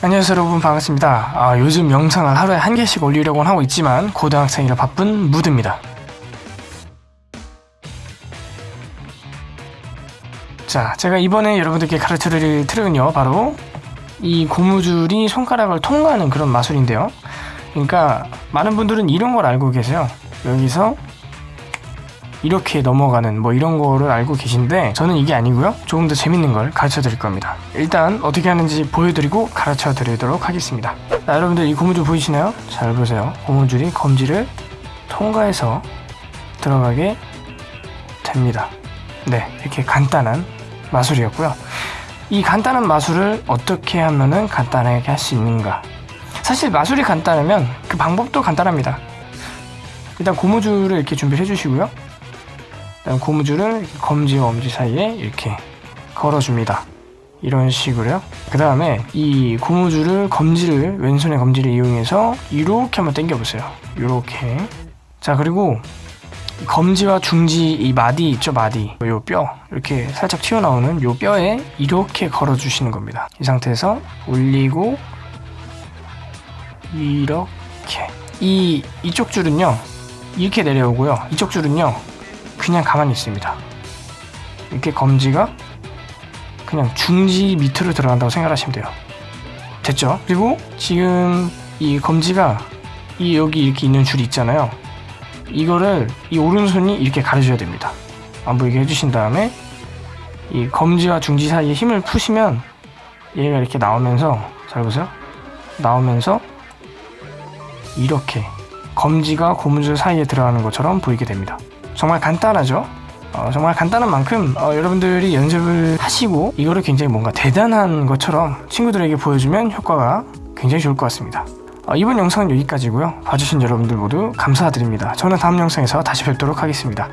안녕하세요 여러분. 반갑습니다. 아, 요즘 영상을 하루에 한 개씩 올리려고 하고 있지만 고등학생이라 바쁜 무드입니다. 자 제가 이번에 여러분들께 가르쳐드릴 트릭은요 바로 이 고무줄이 손가락을 통과하는 그런 마술인데요. 그러니까 많은 분들은 이런 걸 알고 계세요. 여기서 이렇게 넘어가는 뭐 이런 거를 알고 계신데 저는 이게 아니고요. 조금 더 재밌는 걸 가르쳐 드릴 겁니다. 일단 어떻게 하는지 보여드리고 가르쳐 드리도록 하겠습니다. 자, 여러분들 이 고무줄 보이시나요? 잘 보세요. 고무줄이 검지를 통과해서 들어가게 됩니다. 네 이렇게 간단한 마술이었고요. 이 간단한 마술을 어떻게 하면은 간단하게 할 수 있는가? 사실 마술이 간단하면 그 방법도 간단합니다. 일단 고무줄을 이렇게 준비해 주시고요. 그 다음 고무줄을 검지와 엄지 사이에 이렇게 걸어줍니다. 이런 식으로요. 그 다음에 이 고무줄을 검지를 왼손의 검지를 이용해서 이렇게 한번 당겨보세요. 이렇게 자 그리고 검지와 중지 이 마디 있죠 마디 요 뼈 이렇게 살짝 튀어나오는 요 뼈에 이렇게 걸어주시는 겁니다. 이 상태에서 올리고 이렇게 이 이쪽 줄은요 이렇게 내려오고요 이쪽 줄은요 그냥 가만히 있습니다. 이렇게 검지가 그냥 중지 밑으로 들어간다고 생각하시면 돼요. 됐죠? 그리고 지금 이 검지가 이 여기 이렇게 있는 줄이 있잖아요. 이거를 이 오른손이 이렇게 가려줘야 됩니다. 안 보이게 해주신 다음에 이 검지와 중지 사이에 힘을 푸시면 얘가 이렇게 나오면서 잘 보세요. 나오면서 이렇게 검지가 고무줄 사이에 들어가는 것처럼 보이게 됩니다. 정말 간단하죠? 어, 정말 간단한 만큼 어, 여러분들이 연습을 하시고 이거를 굉장히 뭔가 대단한 것처럼 친구들에게 보여주면 효과가 굉장히 좋을 것 같습니다. 어, 이번 영상은 여기까지고요. 봐주신 여러분들 모두 감사드립니다. 저는 다음 영상에서 다시 뵙도록 하겠습니다.